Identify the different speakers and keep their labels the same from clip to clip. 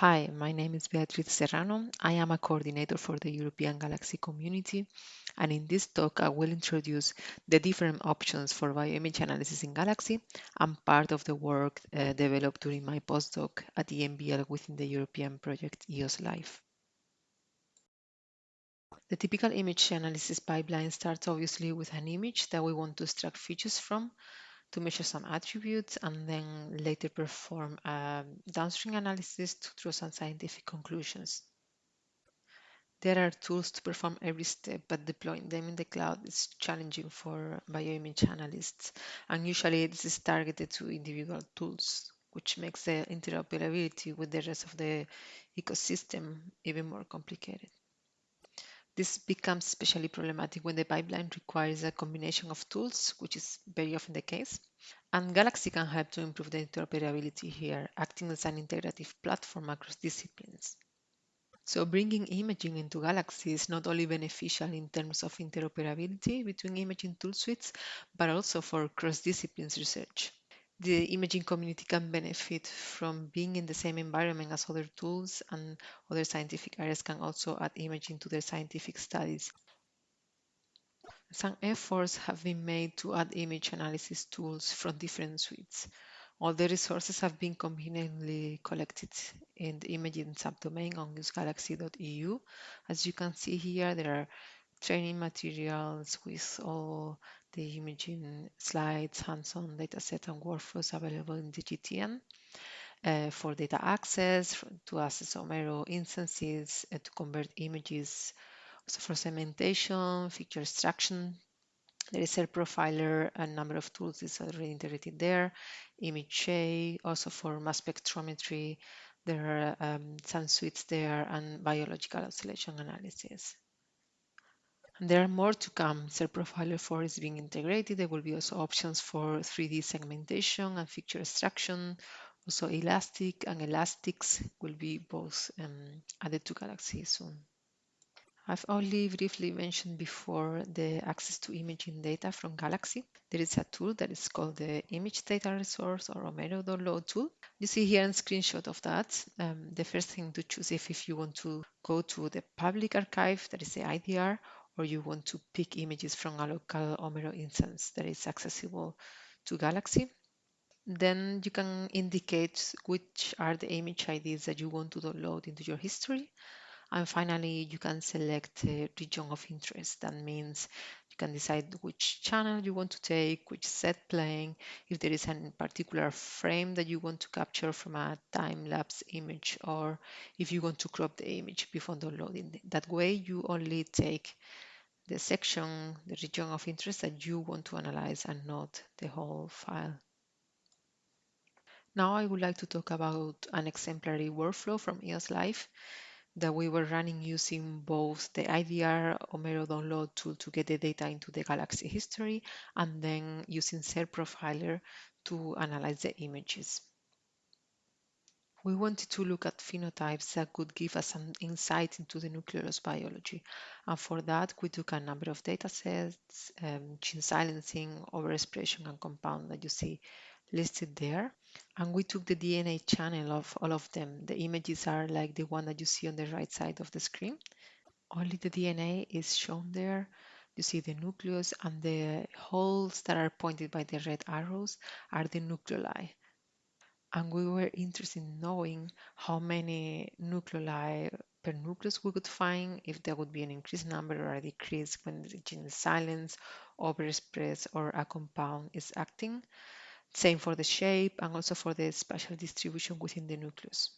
Speaker 1: Hi, my name is Beatriz Serrano. I am a coordinator for the European Galaxy community, and in this talk, I will introduce the different options for bioimage analysis in Galaxy and part of the work uh, developed during my postdoc at EMBL within the European project EOSC-Life. The typical image analysis pipeline starts obviously with an image that we want to extract features from to measure some attributes and then later perform a downstream analysis to draw some scientific conclusions. There are tools to perform every step, but deploying them in the cloud is challenging for bioimage analysts, and usually this is targeted to individual tools, which makes the interoperability with the rest of the ecosystem even more complicated. This becomes especially problematic when the pipeline requires a combination of tools, which is very often the case. And Galaxy can help to improve the interoperability here, acting as an integrative platform across disciplines. So bringing imaging into Galaxy is not only beneficial in terms of interoperability between imaging tool suites, but also for cross-disciplines research. The imaging community can benefit from being in the same environment as other tools and other scientific areas can also add imaging to their scientific studies. Some efforts have been made to add image analysis tools from different suites. All the resources have been conveniently collected in the imaging subdomain on usegalaxy.eu. As you can see here, there are training materials with all the imaging slides, hands-on dataset and workflows available in the GTN. Uh, for data access, to access Omero instances, uh, to convert images, also for segmentation, feature extraction, there is a profiler, a number of tools is already integrated there. ImageJ, also for mass spectrometry. There are um, some suites there and biological oscillation analysis. And there are more to come. Cell Profiler 4 is being integrated. There will be also options for 3D segmentation and feature extraction. Also ilastik and elastix will be both um, added to Galaxy soon. I've only briefly mentioned before the access to imaging data from Galaxy. There is a tool that is called the Image Data Resource or Omero Download tool. You see here a screenshot of that. Um, the first thing to choose if, if you want to go to the public archive, that is the IDR, or you want to pick images from a local Omero instance that is accessible to Galaxy. Then you can indicate which are the image IDs that you want to download into your history and finally, you can select a region of interest. That means you can decide which channel you want to take, which z-plane, if there is a particular frame that you want to capture from a time-lapse image, or if you want to crop the image before downloading. That way, you only take the section, the region of interest that you want to analyze and not the whole file. Now I would like to talk about an exemplary workflow from EOSC-Life that we were running using both the IDR Omero download tool to get the data into the Galaxy history and then using Cell CellProfiler to analyze the images. We wanted to look at phenotypes that could give us some insight into the nucleolus biology. And for that, we took a number of data sets, um, gene silencing, overexpression, and compound that you see listed there. And we took the DNA channel of all of them. The images are like the one that you see on the right side of the screen. Only the DNA is shown there. You see the nucleus and the holes that are pointed by the red arrows are the nucleoli. And we were interested in knowing how many nucleoli per nucleus we could find, if there would be an increased number or a decrease when the gene is silenced, overexpressed, or a compound is acting. Same for the shape and also for the spatial distribution within the nucleus.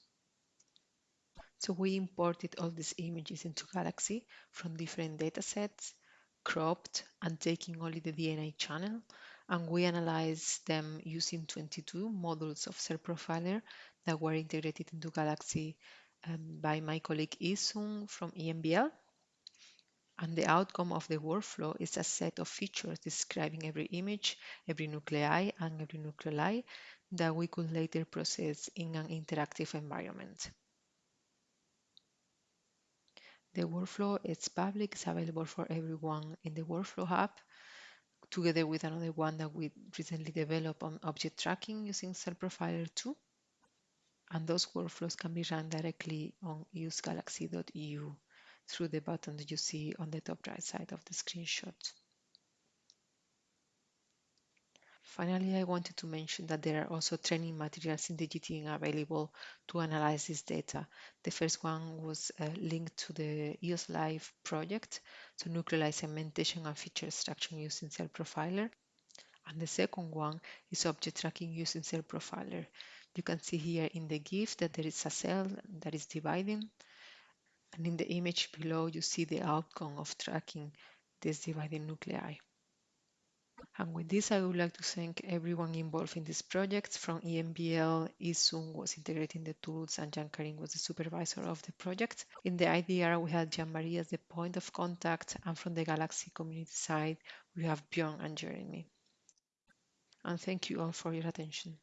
Speaker 1: So we imported all these images into Galaxy from different datasets, cropped and taking only the DNA channel, and we analyzed them using 22 models of cell profiler that were integrated into Galaxy um, by my colleague Isung from EMBL. And the outcome of the workflow is a set of features describing every image, every nuclei, and every nucleoli that we could later process in an interactive environment. The workflow is public, it's available for everyone in the Workflow Hub, together with another one that we recently developed on object tracking using CellProfiler 2. and those workflows can be run directly on usegalaxy.eu through the button that you see on the top right side of the screenshot. Finally, I wanted to mention that there are also training materials in the GTN available to analyze this data. The first one was uh, linked to the EOSC-Life project, so nucleolide segmentation and feature extraction using Cell Profiler. And the second one is object tracking using Cell Profiler. You can see here in the GIF that there is a cell that is dividing. And in the image below, you see the outcome of tracking this dividing nuclei. And with this, I would like to thank everyone involved in this project. From EMBL, Isung was integrating the tools and Jean-Karim was the supervisor of the project. In the IDR, we had Jean-Marie as the point of contact. And from the Galaxy community side, we have Björn and Jeremy. And thank you all for your attention.